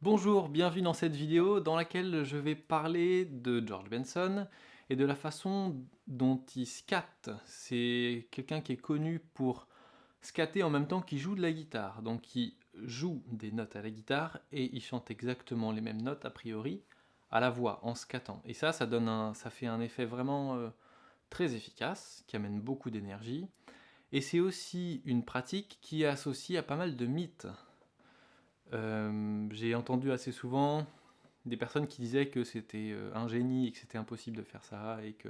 Bonjour, bienvenue dans cette vidéo dans laquelle je vais parler de George Benson et de la façon dont il scatte. C'est quelqu'un qui est connu pour scatter en même temps qu'il joue de la guitare. Donc il joue des notes à la guitare et il chante exactement les mêmes notes a priori à la voix en scattant. Et ça, ça, donne un, ça fait un effet vraiment euh, très efficace, qui amène beaucoup d'énergie. Et c'est aussi une pratique qui est associée à pas mal de mythes. Euh, j'ai entendu assez souvent des personnes qui disaient que c'était euh, un génie et que c'était impossible de faire ça, et que,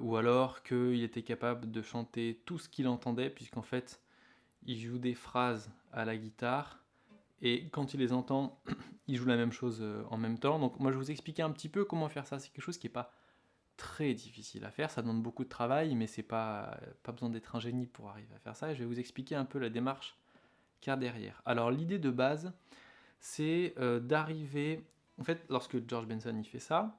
ou alors qu'il était capable de chanter tout ce qu'il entendait, puisqu'en fait, il joue des phrases à la guitare, et quand il les entend, il joue la même chose euh, en même temps. Donc moi je vais vous expliquer un petit peu comment faire ça. C'est quelque chose qui n'est pas très difficile à faire, ça demande beaucoup de travail, mais c'est pas, pas besoin d'être un génie pour arriver à faire ça. Je vais vous expliquer un peu la démarche qu'il y a derrière. Alors l'idée de base, c'est euh, d'arriver... En fait, lorsque George Benson il fait ça,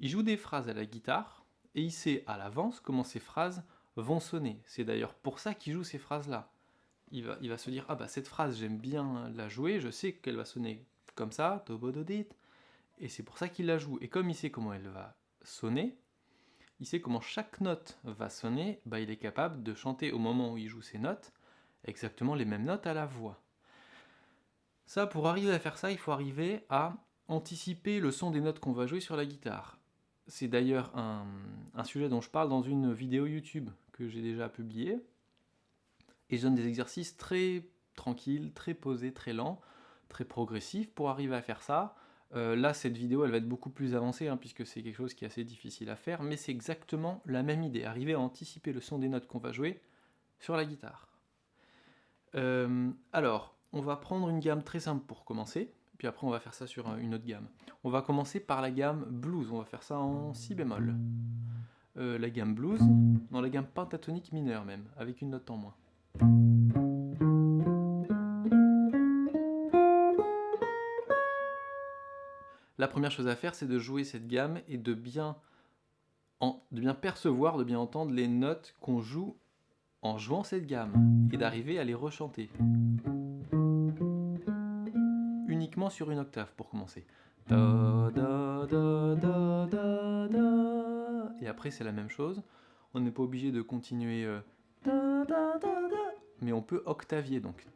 il joue des phrases à la guitare, et il sait à l'avance comment ces phrases vont sonner. C'est d'ailleurs pour ça qu'il joue ces phrases-là il va, se dire, ah bah cette phrase j'aime bien la jouer, je sais qu'elle va sonner comme ça, et c'est pour ça qu'il la joue. Et comme il sait comment elle va sonner, il sait comment chaque note va sonner, bah il est capable de chanter au moment où il joue ses notes, exactement les mêmes notes à la voix. Ça, pour arriver à faire ça, il faut arriver à anticiper le son des notes qu'on va jouer sur la guitare. C'est d'ailleurs un, un, sujet dont je parle dans une vidéo YouTube que j'ai déjà publiée, et je donne des exercices très tranquilles, très posés, très lents, très progressifs pour arriver à faire ça. Euh, là, cette vidéo, elle va être beaucoup plus avancée, hein, puisque c'est quelque chose qui est assez difficile à faire, mais c'est exactement la même idée, arriver à anticiper le son des notes qu'on va jouer sur la guitare. Euh, alors, on va prendre une gamme très simple pour commencer, puis après on va faire ça sur une autre gamme. On va commencer par la gamme blues, on va faire ça en si bémol. Euh, la gamme blues, dans la gamme pentatonique mineure même, avec une note en moins. La première chose à faire, c'est de jouer cette gamme et de bien, percevoir, de bien entendre les notes qu'on joue en jouant cette gamme et d'arriver à les rechanter. Uniquement sur une octave pour commencer. et après c'est la même chose. On n'est pas obligé de continuer euh, mais on peut octavier donc.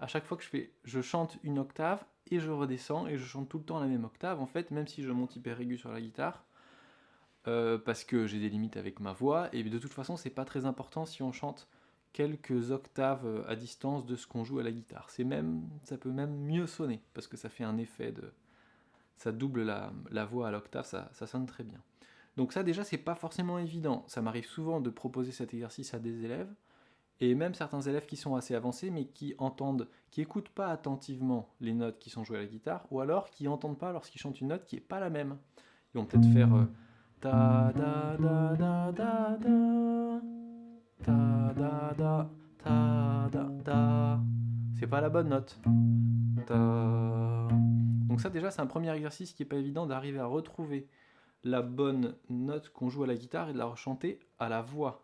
À chaque fois que je fais, je chante une octave et je redescends et je chante tout le temps la même octave en fait, même si je monte hyper aigu sur la guitare, euh, parce que j'ai des limites avec ma voix et de toute façon c'est pas très important si on chante quelques octaves à distance de ce qu'on joue à la guitare. C'est même, ça peut même mieux sonner parce que ça fait un effet de, ça double la, voix à l'octave, ça, sonne très bien. Donc ça déjà c'est pas forcément évident, ça m'arrive souvent de proposer cet exercice à des élèves, et même certains élèves qui sont assez avancés mais qui entendent, qui écoutent pas attentivement les notes qui sont jouées à la guitare, ou alors qui entendent pas lorsqu'ils chantent une note qui est pas la même. Ils vont peut-être faire c'est pas la bonne note. Donc ça déjà c'est un premier exercice qui n'est pas évident d'arriver à retrouver la bonne note qu'on joue à la guitare et de la rechanter à la voix.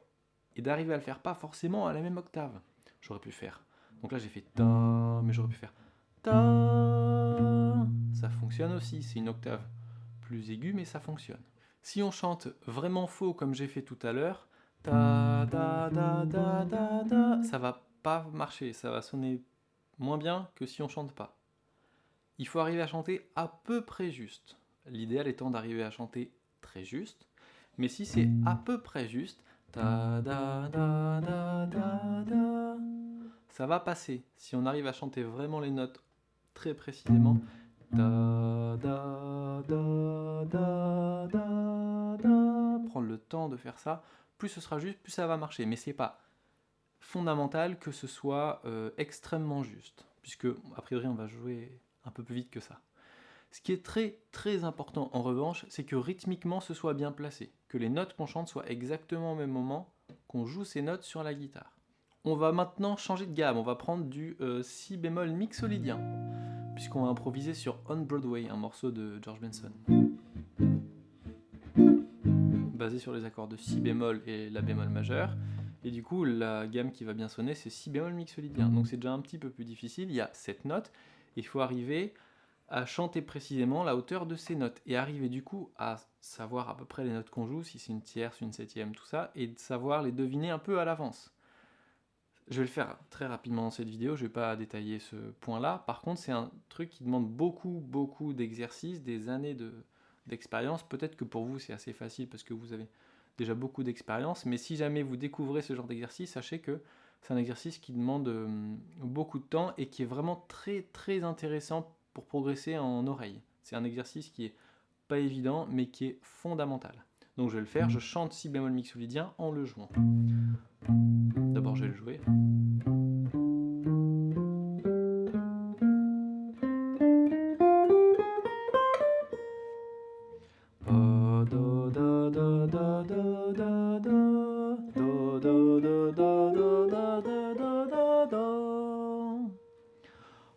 Et d'arriver à le faire pas forcément à la même octave. J'aurais pu faire. Donc là j'ai fait ta, mais j'aurais pu faire ta. Ça fonctionne aussi, c'est une octave plus aiguë mais ça fonctionne. Si on chante vraiment faux comme j'ai fait tout à l'heure, ta ça va pas marcher, ça va sonner moins bien que si on chante pas il faut arriver à chanter à peu près juste. L'idéal étant d'arriver à chanter très juste, mais si c'est à peu près juste, ça va passer. Si on arrive à chanter vraiment les notes très précisément, prendre le temps de faire ça, plus ce sera juste, plus ça va marcher. Mais c'est pas fondamental que ce soit euh, extrêmement juste, puisque a priori on va jouer un peu plus vite que ça. Ce qui est très très important en revanche, c'est que rythmiquement ce soit bien placé, que les notes qu'on chante soient exactement au même moment qu'on joue ces notes sur la guitare. On va maintenant changer de gamme, on va prendre du euh, si bémol mixolydien. puisqu'on va improviser sur On Broadway, un morceau de George Benson. Basé sur les accords de Si bémol et La bémol majeur. Et du coup, la gamme qui va bien sonner, c'est Si bémol mixolydien. Donc c'est déjà un petit peu plus difficile, il y a cette note, il faut arriver à chanter précisément la hauteur de ces notes et arriver du coup à savoir à peu près les notes qu'on joue, si c'est une tierce, une septième, tout ça, et de savoir les deviner un peu à l'avance. Je vais le faire très rapidement dans cette vidéo, je ne vais pas détailler ce point-là. Par contre, c'est un truc qui demande beaucoup, beaucoup d'exercices, des années d'expérience. Peut-être que pour vous, c'est assez facile parce que vous avez déjà beaucoup d'expérience, mais si jamais vous découvrez ce genre d'exercice, sachez que c'est un exercice qui demande euh, beaucoup de temps et qui est vraiment très, très intéressant pour progresser en oreille. C'est un exercice qui est pas évident, mais qui est fondamental. Donc je vais le faire, je chante si bémol mixolydien en le jouant. D'abord je vais le jouer.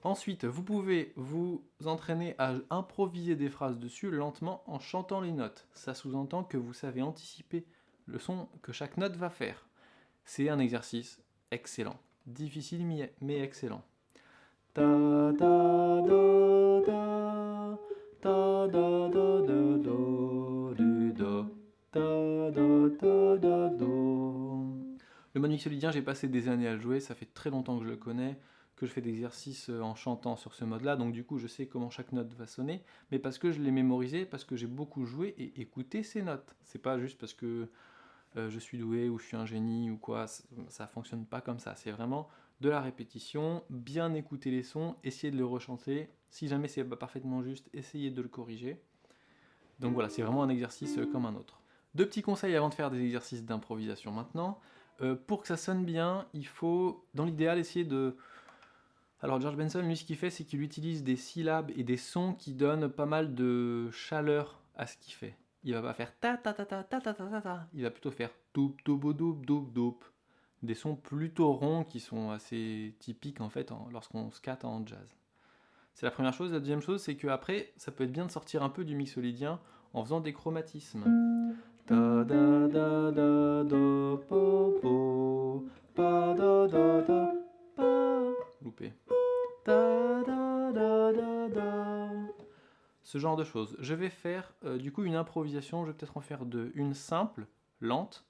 Ensuite, vous pouvez vous entraîner à improviser des phrases dessus lentement en chantant les notes. Ça sous-entend que vous savez anticiper le son que chaque note va faire. C'est un exercice excellent. Difficile mais excellent. Le mode mixolydien, j'ai passé des années à le jouer, ça fait très longtemps que je le connais que je fais d'exercices euh, en chantant sur ce mode-là, donc du coup je sais comment chaque note va sonner, mais parce que je l'ai mémorisé, parce que j'ai beaucoup joué et écouté ces notes. C'est pas juste parce que euh, je suis doué ou je suis un génie ou quoi, ça fonctionne pas comme ça. C'est vraiment de la répétition, bien écouter les sons, essayer de le rechanter. Si jamais c'est pas parfaitement juste, essayer de le corriger. Donc voilà, c'est vraiment un exercice euh, comme un autre. Deux petits conseils avant de faire des exercices d'improvisation maintenant. pour que ça sonne bien, il faut, dans l'idéal, essayer de alors George Benson, lui, ce qu'il fait, c'est qu'il utilise des syllabes et des sons qui donnent pas mal de chaleur à ce qu'il fait. Il va pas faire ta ta ta ta ta ta ta ta Il va plutôt faire doup doup doup doup doup. Des sons plutôt ronds qui sont assez typiques en fait lorsqu'on scatte en jazz. C'est la première chose. La deuxième chose, c'est qu'après, ça peut être bien de sortir un peu du mixolydien en faisant des chromatismes. Genre de choses. Je vais faire euh, du coup une improvisation, je vais peut-être en faire deux. Une simple, lente,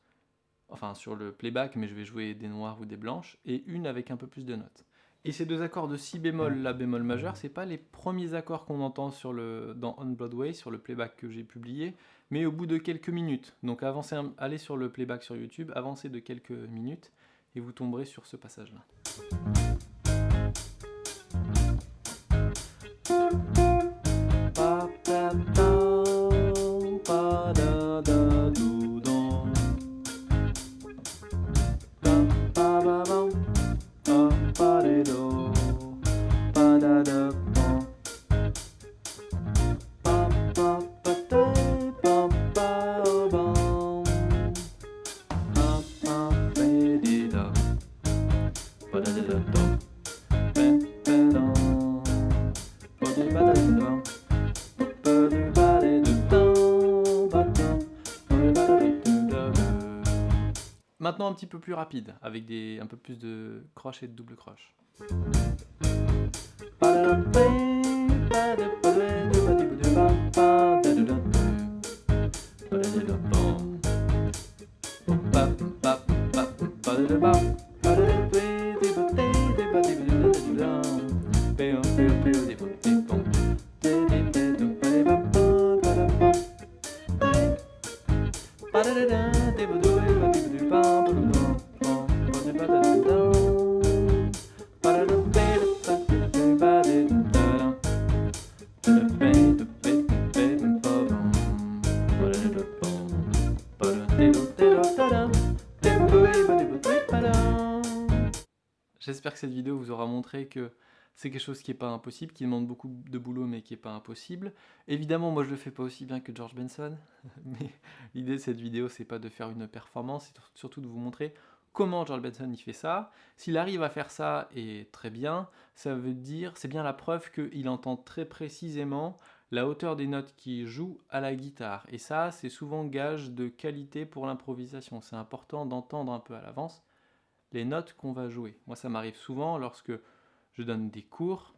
enfin sur le playback, mais je vais jouer des noirs ou des blanches, et une avec un peu plus de notes. Et ces deux accords de si bémol, la bémol majeur, c'est pas les premiers accords qu'on entend sur le, dans On Broadway, sur le playback que j'ai publié, mais au bout de quelques minutes. Donc avancez, allez sur le playback sur YouTube, avancez de quelques minutes, et vous tomberez sur ce passage-là. pada Maintenant un petit peu plus rapide, avec des, un peu plus de croche et de double croche. J'espère que cette vidéo vous aura montré que c'est quelque chose qui n'est pas impossible, qui demande beaucoup de boulot mais qui n'est pas impossible. Évidemment, moi je le fais pas aussi bien que George Benson, mais l'idée de cette vidéo c'est pas de faire une performance, c'est surtout de vous montrer comment George Benson il fait ça. S'il arrive à faire ça et très bien, ça veut dire, c'est bien la preuve qu'il entend très précisément la hauteur des notes qu'il joue à la guitare. Et ça, c'est souvent gage de qualité pour l'improvisation. C'est important d'entendre un peu à l'avance les notes qu'on va jouer. Moi, ça m'arrive souvent lorsque je donne des cours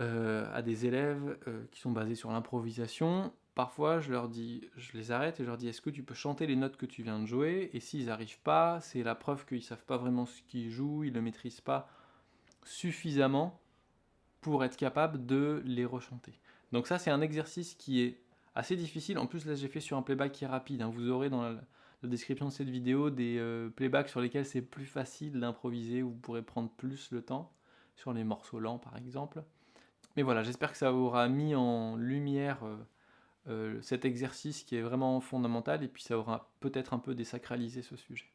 euh, à des élèves euh, qui sont basés sur l'improvisation. Parfois, je leur dis, je les arrête et je leur dis, est-ce que tu peux chanter les notes que tu viens de jouer? Et s'ils n'arrivent pas, c'est la preuve qu'ils savent pas vraiment ce qu'ils jouent, ils ne maîtrisent pas suffisamment pour être capable de les rechanter. Donc ça, c'est un exercice qui est assez difficile. En plus, là, j'ai fait sur un playback qui est rapide. Hein. Vous aurez dans la, description de cette vidéo des euh, playbacks sur lesquels c'est plus facile d'improviser, vous pourrez prendre plus le temps, sur les morceaux lents par exemple. Mais voilà, j'espère que ça aura mis en lumière euh, euh, cet exercice qui est vraiment fondamental, et puis ça aura peut-être un peu désacralisé ce sujet.